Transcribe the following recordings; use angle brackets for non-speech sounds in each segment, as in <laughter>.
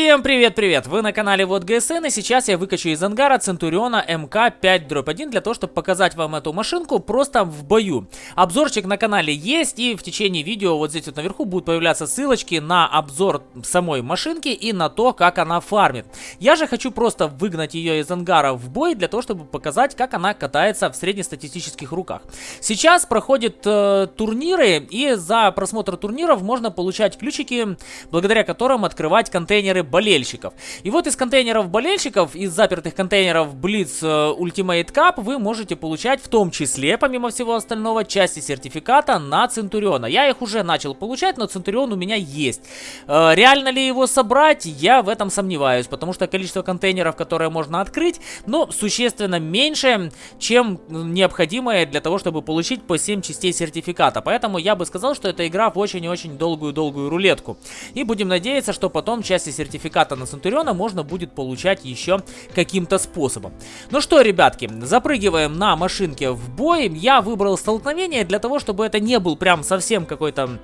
Всем привет-привет! Вы на канале Вот ГСН и сейчас я выкачу из ангара Центуриона МК-5-1 для того, чтобы показать вам эту машинку просто в бою. Обзорчик на канале есть и в течение видео вот здесь вот наверху будут появляться ссылочки на обзор самой машинки и на то, как она фармит. Я же хочу просто выгнать ее из ангара в бой для того, чтобы показать, как она катается в среднестатистических руках. Сейчас проходят э, турниры и за просмотр турниров можно получать ключики, благодаря которым открывать контейнеры болельщиков. И вот из контейнеров болельщиков, из запертых контейнеров Blitz э, Ultimate Cup вы можете получать в том числе, помимо всего остального, части сертификата на Центуриона. Я их уже начал получать, но Центурион у меня есть. Э, реально ли его собрать, я в этом сомневаюсь, потому что количество контейнеров, которые можно открыть, ну, существенно меньше, чем необходимое для того, чтобы получить по 7 частей сертификата. Поэтому я бы сказал, что это игра в очень-очень долгую-долгую рулетку. И будем надеяться, что потом части сертификата сертификата на Центуриона можно будет получать еще каким-то способом. Ну что, ребятки, запрыгиваем на машинке в бой. Я выбрал столкновение для того, чтобы это не был прям совсем какой-то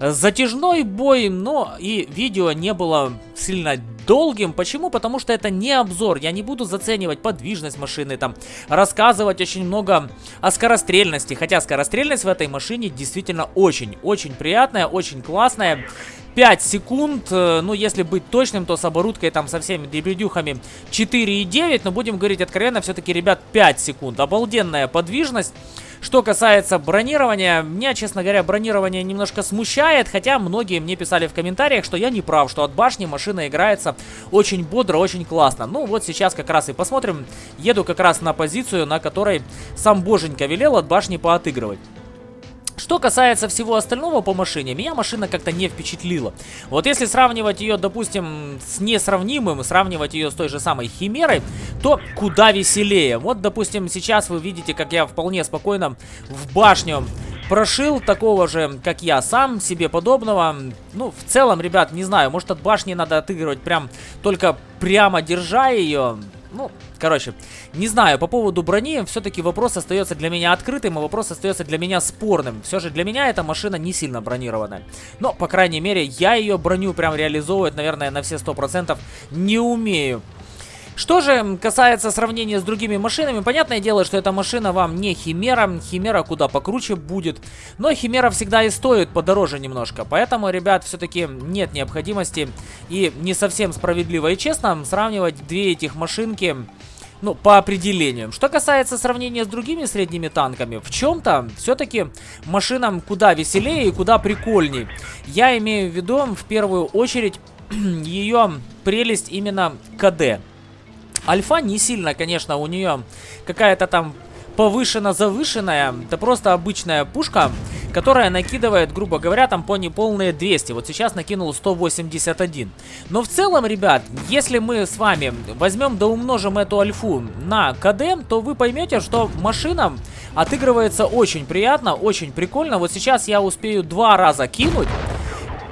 затяжной бой, но и видео не было сильно долгим. Почему? Потому что это не обзор. Я не буду заценивать подвижность машины, там, рассказывать очень много о скорострельности. Хотя скорострельность в этой машине действительно очень-очень приятная, очень классная. 5 секунд, э, ну если быть точным, то с оборудкой там со всеми дребедюхами 4,9, но будем говорить откровенно, все-таки, ребят, 5 секунд. Обалденная подвижность. Что касается бронирования, меня, честно говоря, бронирование немножко смущает, хотя многие мне писали в комментариях, что я не прав, что от башни машина играется очень бодро, очень классно. Ну вот сейчас как раз и посмотрим, еду как раз на позицию, на которой сам боженька велел от башни поотыгрывать. Что касается всего остального по машине, меня машина как-то не впечатлила. Вот если сравнивать ее, допустим, с несравнимым, сравнивать ее с той же самой Химерой, то куда веселее. Вот, допустим, сейчас вы видите, как я вполне спокойно в башню прошил такого же, как я сам, себе подобного. Ну, в целом, ребят, не знаю, может от башни надо отыгрывать прям только прямо держа ее. Короче, не знаю, по поводу брони все-таки вопрос остается для меня открытым, и вопрос остается для меня спорным. Все же для меня эта машина не сильно бронированная. Но, по крайней мере, я ее броню прям реализовывать, наверное, на все 100% не умею. Что же касается сравнения с другими машинами, понятное дело, что эта машина вам не Химера, Химера куда покруче будет, но Химера всегда и стоит подороже немножко, поэтому, ребят, все-таки нет необходимости и не совсем справедливо и честно сравнивать две этих машинки ну, по определениям. Что касается сравнения с другими средними танками, в чем-то все-таки машинам куда веселее и куда прикольней. Я имею в виду в первую очередь <clears throat> ее прелесть именно КД. Альфа не сильно, конечно, у нее какая-то там повышенно-завышенная. Это просто обычная пушка, которая накидывает, грубо говоря, там по неполные 200. Вот сейчас накинул 181. Но в целом, ребят, если мы с вами возьмем да умножим эту альфу на КД, то вы поймете, что машина отыгрывается очень приятно, очень прикольно. Вот сейчас я успею два раза кинуть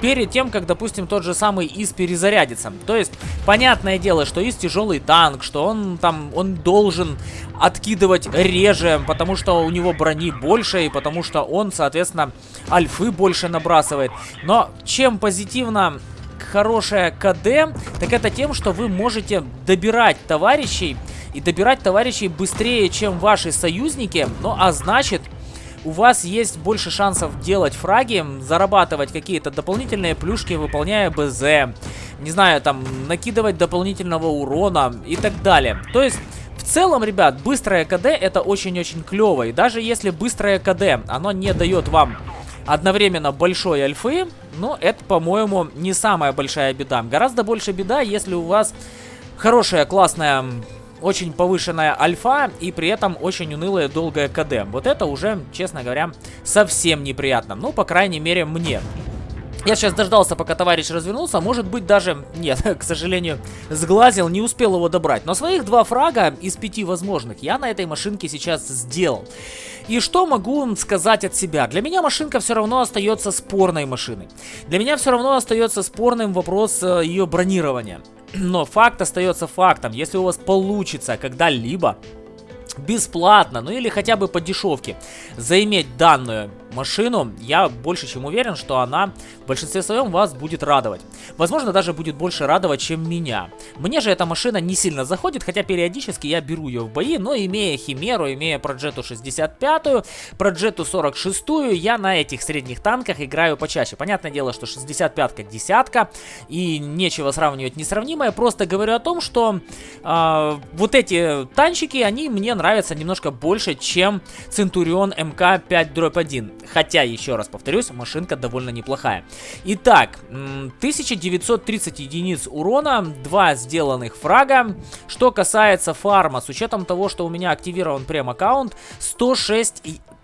перед тем, как, допустим, тот же самый ИС перезарядится. То есть, понятное дело, что ИС тяжелый танк, что он там, он должен откидывать реже, потому что у него брони больше, и потому что он, соответственно, альфы больше набрасывает. Но чем позитивно хорошая КД, так это тем, что вы можете добирать товарищей, и добирать товарищей быстрее, чем ваши союзники, ну а значит у вас есть больше шансов делать фраги, зарабатывать какие-то дополнительные плюшки, выполняя БЗ, не знаю, там, накидывать дополнительного урона и так далее. То есть... В целом, ребят, быстрое КД это очень-очень клево. И даже если быстрое КД, оно не дает вам одновременно большой альфы, но это, по-моему, не самая большая беда. Гораздо больше беда, если у вас хорошая, классная очень повышенная альфа и при этом очень унылая долгая КД. Вот это уже, честно говоря, совсем неприятно. Ну, по крайней мере, мне. Я сейчас дождался, пока товарищ развернулся. Может быть, даже... Нет, <laughs> к сожалению, сглазил, не успел его добрать. Но своих два фрага из пяти возможных я на этой машинке сейчас сделал. И что могу сказать от себя? Для меня машинка все равно остается спорной машиной. Для меня все равно остается спорным вопрос э, ее бронирования. Но факт остается фактом. Если у вас получится когда-либо бесплатно, ну или хотя бы по дешевке, заиметь данную машину, я больше чем уверен, что она в большинстве своем вас будет радовать. Возможно, даже будет больше радовать, чем меня. Мне же эта машина не сильно заходит, хотя периодически я беру ее в бои, но имея Химеру, имея Проджету 65, Проджету 46, я на этих средних танках играю почаще. Понятное дело, что 65-ка десятка, и нечего сравнивать несравнимое, просто говорю о том, что э, вот эти танчики, они мне нравятся немножко больше, чем Центурион МК-5-1. Хотя, еще раз повторюсь, машинка довольно неплохая. Итак, 1930 единиц урона, 2 сделанных фрага. Что касается фарма, с учетом того, что у меня активирован прем-аккаунт, 106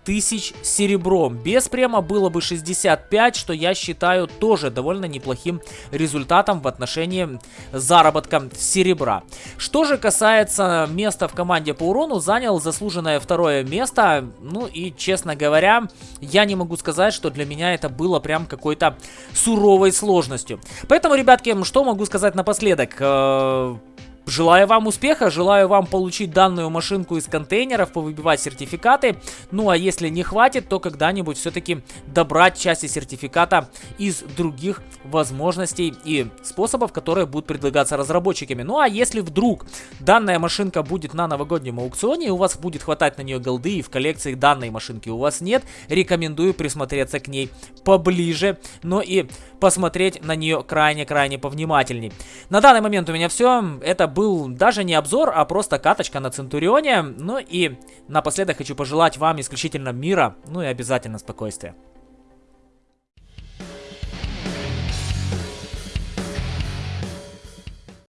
тысяч серебром. Без према было бы 65, что я считаю тоже довольно неплохим результатом в отношении заработка серебра. Что же касается места в команде по урону, занял заслуженное второе место. Ну и, честно говоря, я не могу сказать, что для меня это было прям какой-то суровой сложностью. Поэтому, ребятки, что могу сказать напоследок? Желаю вам успеха, желаю вам получить данную машинку из контейнеров, повыбивать сертификаты. Ну а если не хватит, то когда-нибудь все-таки добрать части сертификата из других возможностей и способов, которые будут предлагаться разработчиками. Ну а если вдруг данная машинка будет на новогоднем аукционе, и у вас будет хватать на нее голды, и в коллекции данной машинки у вас нет, рекомендую присмотреться к ней поближе, но и посмотреть на нее крайне-крайне повнимательней. На данный момент у меня все. Это был был даже не обзор, а просто каточка на Центурионе. Ну и напоследок хочу пожелать вам исключительно мира, ну и обязательно спокойствия.